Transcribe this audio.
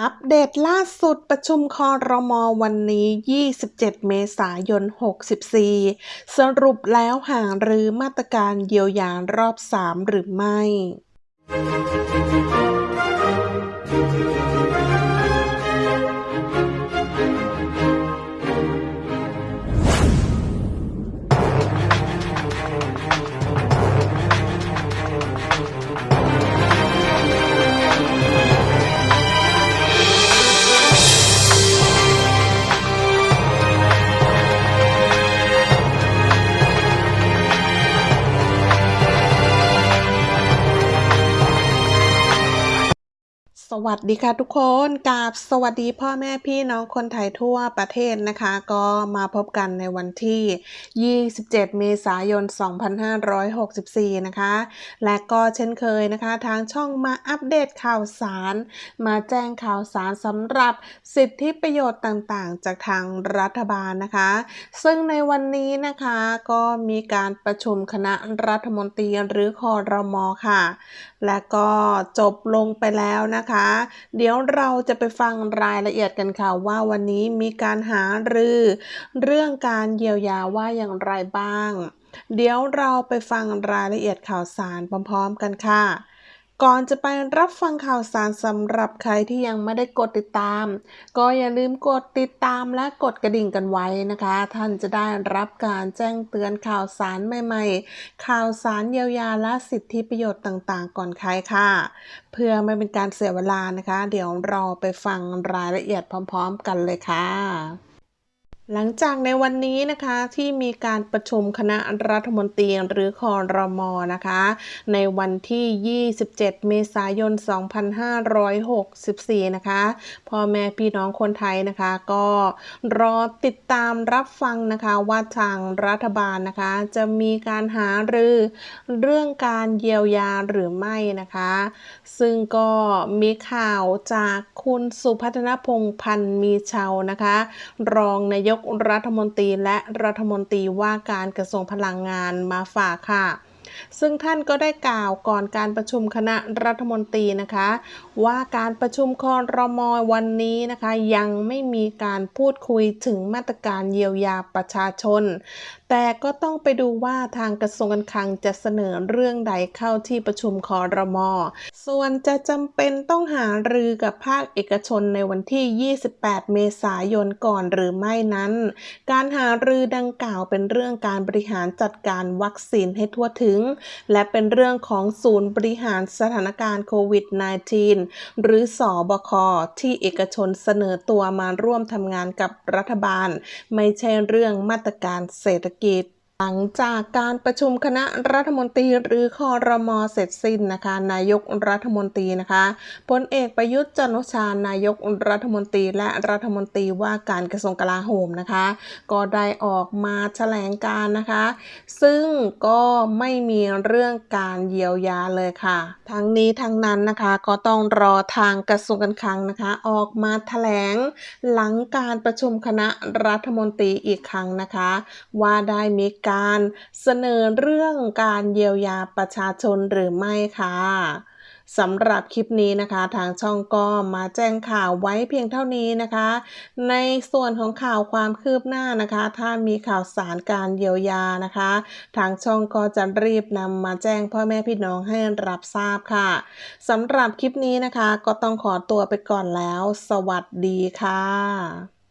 อัปเดตล่าสุดประชุมคอรมอวันนี้ 27 เมษายน 64 สรุปแล้วหาหรือมาตรการเยียวยารอบ 3 หรือไม่ สวัสดีค่ะทุกคนกับสวัสดีพ่อแม่พี่น้องคนไทยทั่วประเทศนะคะ ก็มาพบกันในวันที่ 27 เมษายน 2564 นะคะ และก็เช่นเคยนะคะ ทางช่องมาอัปเดตข่าวสาร มาแจ้งข่าวสารสำหรับสิทธิประโยชน์ต่างๆ จากทางรัฐบาลนะคะ ซึ่งในวันนี้นะคะก็มีการประชุมคณะรัฐมนตรีหรือคอรมอค่ะ และก็จบลงไปแล้วนะคะเดี๋ยวเราจะไปฟังรายละเอียดกันค่ะว่าวันนี้มีการหารือเรื่องการเยียวยาว่าอย่างไรบ้าง เดี๋ยวเราไปฟังรายละเอียดข่าวสารพร้อมๆกันค่ะ ก่อนจะไปรับฟังข่าวสารสำหรับใครที่ยังไม่ได้กดติดตาม ก็อย่าลืมกดติดตามและกดกระดิ่งกันไว้นะคะ ท่านจะได้รับการแจ้งเตือนข่าวสารใหม่ๆ ข่าวสารเยียวยาและสิทธิประโยชน์ต่างๆ ก่อนใครค่ะ เพื่อไม่เป็นการเสียเวลานะคะ เดี๋ยวเราไปฟังรายละเอียดพร้อม ๆ กันเลยค่ะ หลังจากในวันนี้นะคะที่มีการประชุมคณะรัฐมนตรีหรือคอรมอนะคะ ในวันที่ 27 เมษายน 2564 นะคะพ่อแม่พี่น้องคนไทยนะคะ ก็รอติดตามรับฟังนะคะว่าทางรัฐบาลนะคะ จะมีการหารือเรื่องการเยียวยาหรือไม่นะคะ ซึ่งก็มีข่าวจากคุณสุพัฒนพงษ์พันธ์มีเชานะคะ รองนายกรัฐมนตรีและรัฐมนตรีว่าการกระทรวงพลังงานมาฝากค่ะ ซึ่งท่านก็ได้กล่าวก่อนการประชุมคณะรัฐมนตรีนะคะ ว่าการประชุมคอรมอวันนี้นะคะ ยังไม่มีการพูดคุยถึงมาตรการเยียวยาประชาชน แต่ก็ต้องไปดูว่าทางกระทรวงการคลังจะเสนอเรื่องใดเข้าที่ประชุมคอรมอส่วนจะจำเป็นต้องหารือกับภาคเอกชนในวันที่ 28 เมษายนก่อนหรือไม่นั้น การหารือดังกล่าวเป็นเรื่องการบริหารจัดการวัคซีนให้ทั่วถึงและเป็นเรื่องของศูนย์บริหารสถานการณ์โควิด -19 หรือสอบค ที่เอกชนเสนอตัวมาร่วมทำงานกับรัฐบาล ไม่ใช่เรื่องมาตรการเศรษฐกิจ หลังจากการประชุมคณะรัฐมนตรีหรือคอรมอเสร็จสิ้นนะคะ นายกรัฐมนตรีนะคะพลเอกประยุทธ์จันทร์โอชานายกรัฐมนตรีและรัฐมนตรีว่าการกระทรวงกลาโหมนะคะ ก็ได้ออกมาแถลงการนะคะ ซึ่งก็ไม่มีเรื่องการเยียวยาเลยค่ะ ทั้งนี้ทั้งนั้นนะคะก็ต้องรอทางกระทรวงการคลังนะคะ ออกมาแถลงหลังการประชุมคณะรัฐมนตรีอีกครั้งนะคะ ว่าได้มีการเสนอเรื่องการเยียวยาประชาชนหรือไม่ค่ะสำหรับคลิปนี้นะคะทางช่องก็มาแจ้งข่าวไว้เพียงเท่านี้นะคะ ในส่วนของข่าวความคืบหน้านะคะ ถ้ามีข่าวสารการเยียวยานะคะ ทางช่องก็จะรีบนำมาแจ้งพ่อแม่พี่น้องให้รับทราบค่ะสำหรับคลิปนี้นะคะ ก็ต้องขอตัวไปก่อนแล้ว สวัสดีค่ะ